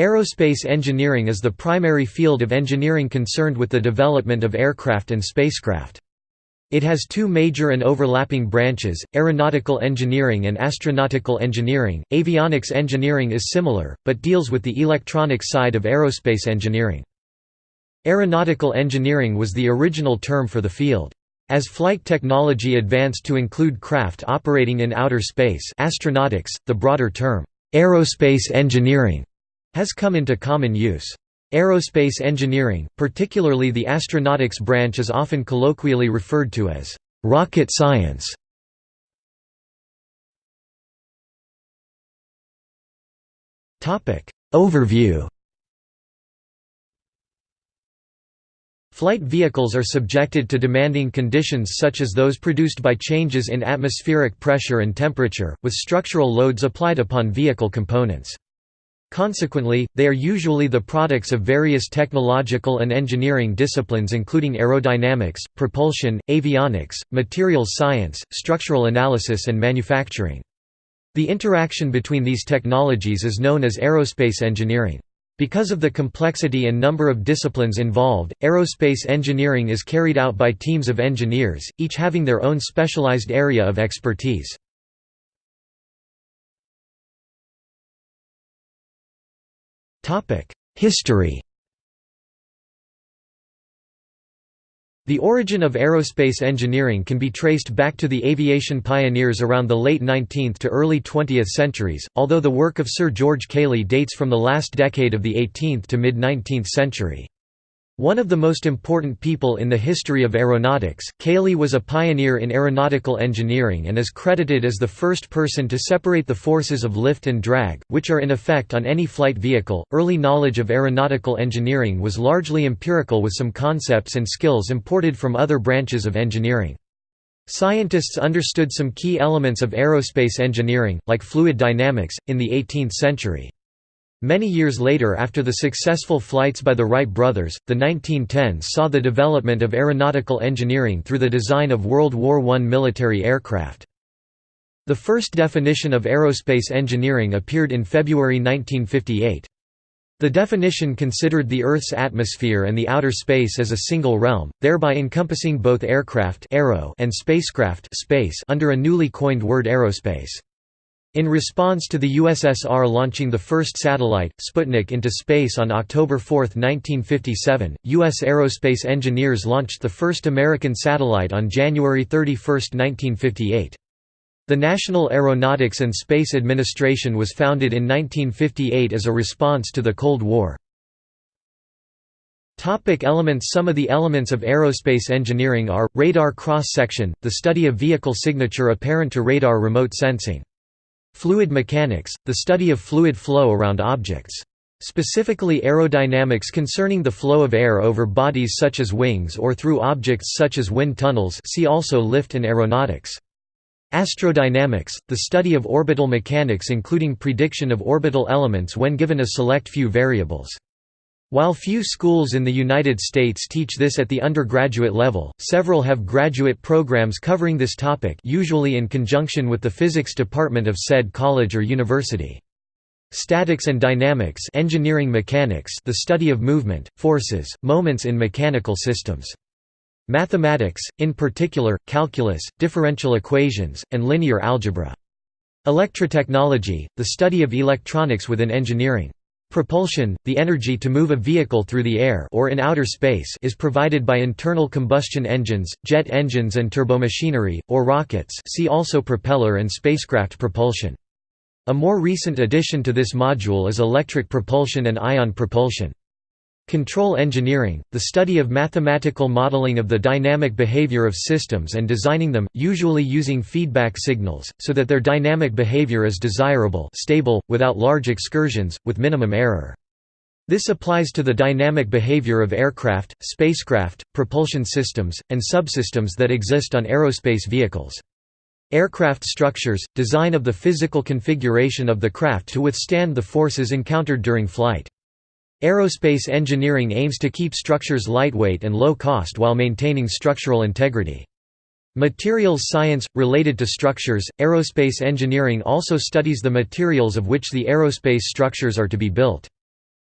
Aerospace engineering is the primary field of engineering concerned with the development of aircraft and spacecraft. It has two major and overlapping branches, aeronautical engineering and astronautical engineering. Avionics engineering is similar, but deals with the electronic side of aerospace engineering. Aeronautical engineering was the original term for the field. As flight technology advanced to include craft operating in outer space astronautics, the broader term, aerospace engineering, has come into common use. Aerospace engineering, particularly the astronautics branch is often colloquially referred to as «rocket science». Overview Flight vehicles are subjected to demanding conditions such as those produced by changes in atmospheric pressure and temperature, with structural loads applied upon vehicle components. Consequently, they are usually the products of various technological and engineering disciplines including aerodynamics, propulsion, avionics, materials science, structural analysis and manufacturing. The interaction between these technologies is known as aerospace engineering. Because of the complexity and number of disciplines involved, aerospace engineering is carried out by teams of engineers, each having their own specialized area of expertise. History The origin of aerospace engineering can be traced back to the aviation pioneers around the late 19th to early 20th centuries, although the work of Sir George Cayley dates from the last decade of the 18th to mid-19th century. One of the most important people in the history of aeronautics, Cayley was a pioneer in aeronautical engineering and is credited as the first person to separate the forces of lift and drag, which are in effect on any flight vehicle. Early knowledge of aeronautical engineering was largely empirical with some concepts and skills imported from other branches of engineering. Scientists understood some key elements of aerospace engineering, like fluid dynamics, in the 18th century. Many years later after the successful flights by the Wright brothers, the 1910s saw the development of aeronautical engineering through the design of World War I military aircraft. The first definition of aerospace engineering appeared in February 1958. The definition considered the Earth's atmosphere and the outer space as a single realm, thereby encompassing both aircraft and spacecraft space under a newly coined word aerospace. In response to the USSR launching the first satellite, Sputnik into space on October 4, 1957, U.S. aerospace engineers launched the first American satellite on January 31, 1958. The National Aeronautics and Space Administration was founded in 1958 as a response to the Cold War. Topic elements Some of the elements of aerospace engineering are, radar cross-section, the study of vehicle signature apparent to radar remote sensing. Fluid mechanics, the study of fluid flow around objects. Specifically aerodynamics concerning the flow of air over bodies such as wings or through objects such as wind tunnels see also lift and aeronautics. Astrodynamics, the study of orbital mechanics including prediction of orbital elements when given a select few variables. While few schools in the United States teach this at the undergraduate level, several have graduate programs covering this topic usually in conjunction with the physics department of said college or university. Statics and dynamics engineering mechanics the study of movement, forces, moments in mechanical systems. Mathematics, in particular, calculus, differential equations, and linear algebra. Electrotechnology, the study of electronics within engineering. Propulsion, the energy to move a vehicle through the air or in outer space is provided by internal combustion engines, jet engines and turbomachinery, or rockets see also propeller and spacecraft propulsion. A more recent addition to this module is electric propulsion and ion propulsion. Control engineering, the study of mathematical modeling of the dynamic behavior of systems and designing them, usually using feedback signals, so that their dynamic behavior is desirable stable, without large excursions, with minimum error. This applies to the dynamic behavior of aircraft, spacecraft, propulsion systems, and subsystems that exist on aerospace vehicles. Aircraft structures, design of the physical configuration of the craft to withstand the forces encountered during flight. Aerospace engineering aims to keep structures lightweight and low cost while maintaining structural integrity. Materials science – Related to structures, aerospace engineering also studies the materials of which the aerospace structures are to be built.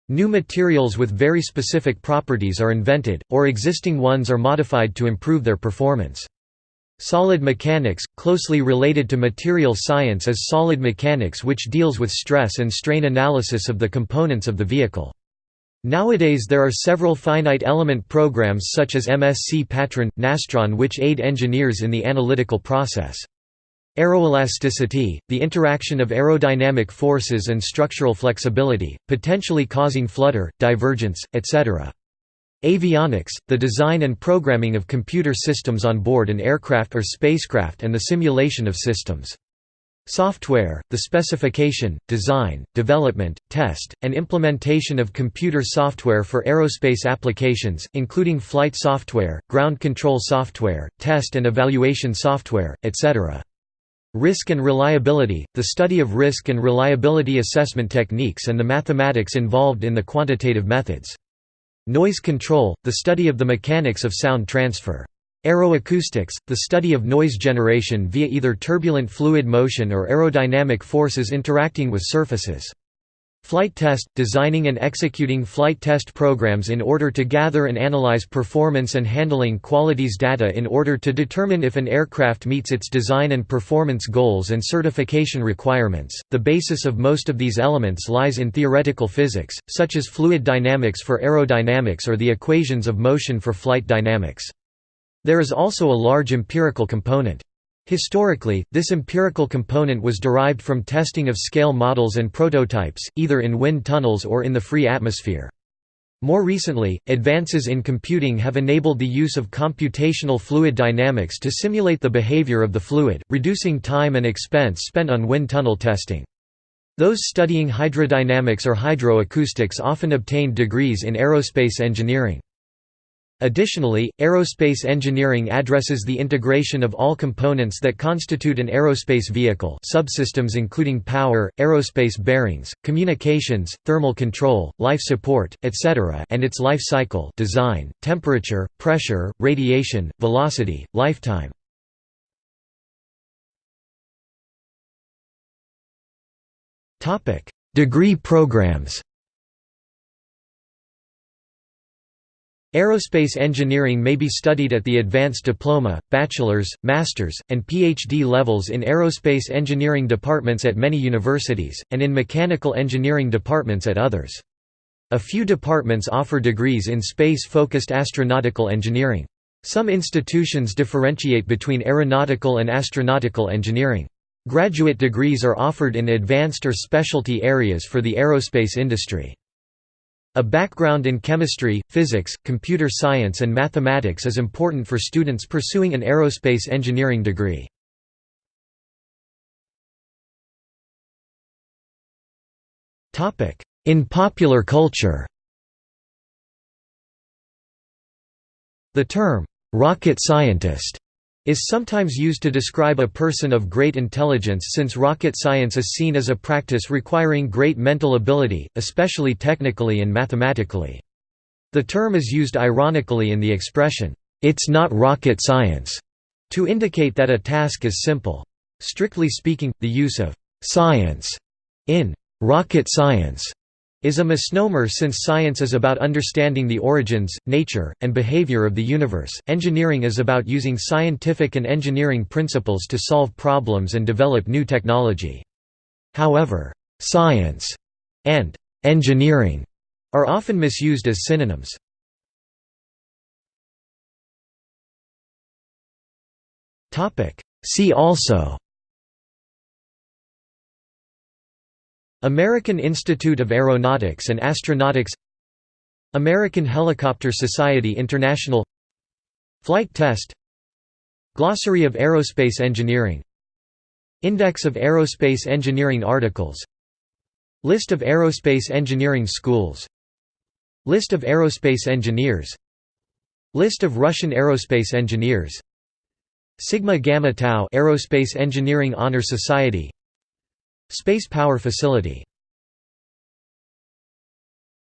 New materials with very specific properties are invented, or existing ones are modified to improve their performance. Solid mechanics, closely related to material science is solid mechanics which deals with stress and strain analysis of the components of the vehicle. Nowadays there are several finite element programs such as MSC Patran, Nastran which aid engineers in the analytical process. Aeroelasticity, the interaction of aerodynamic forces and structural flexibility, potentially causing flutter, divergence, etc. Avionics, the design and programming of computer systems on board an aircraft or spacecraft and the simulation of systems. Software, the specification, design, development, test, and implementation of computer software for aerospace applications, including flight software, ground control software, test and evaluation software, etc. Risk and reliability, the study of risk and reliability assessment techniques and the mathematics involved in the quantitative methods. Noise control, the study of the mechanics of sound transfer. Aeroacoustics, the study of noise generation via either turbulent fluid motion or aerodynamic forces interacting with surfaces. Flight test – designing and executing flight test programs in order to gather and analyze performance and handling qualities data in order to determine if an aircraft meets its design and performance goals and certification requirements. The basis of most of these elements lies in theoretical physics, such as fluid dynamics for aerodynamics or the equations of motion for flight dynamics. There is also a large empirical component. Historically, this empirical component was derived from testing of scale models and prototypes, either in wind tunnels or in the free atmosphere. More recently, advances in computing have enabled the use of computational fluid dynamics to simulate the behavior of the fluid, reducing time and expense spent on wind tunnel testing. Those studying hydrodynamics or hydroacoustics often obtained degrees in aerospace engineering. Additionally, aerospace engineering addresses the integration of all components that constitute an aerospace vehicle subsystems including power, aerospace bearings, communications, thermal control, life support, etc. and its life cycle design, temperature, pressure, radiation, velocity, lifetime. Degree programs Aerospace engineering may be studied at the advanced diploma, bachelor's, master's, and PhD levels in aerospace engineering departments at many universities, and in mechanical engineering departments at others. A few departments offer degrees in space-focused astronautical engineering. Some institutions differentiate between aeronautical and astronautical engineering. Graduate degrees are offered in advanced or specialty areas for the aerospace industry. A background in chemistry, physics, computer science and mathematics is important for students pursuing an aerospace engineering degree. In popular culture The term, "'rocket scientist' is sometimes used to describe a person of great intelligence since rocket science is seen as a practice requiring great mental ability, especially technically and mathematically. The term is used ironically in the expression, "'It's not rocket science' to indicate that a task is simple. Strictly speaking, the use of "'science' in "'rocket science' is a misnomer since science is about understanding the origins, nature, and behavior of the universe. Engineering is about using scientific and engineering principles to solve problems and develop new technology. However, science and engineering are often misused as synonyms. See also American Institute of Aeronautics and Astronautics American Helicopter Society International Flight Test Glossary of Aerospace Engineering Index of Aerospace Engineering Articles List of Aerospace Engineering Schools List of Aerospace Engineers List of Russian Aerospace Engineers Sigma Gamma Tau Aerospace Engineering Honor Society Space Power Facility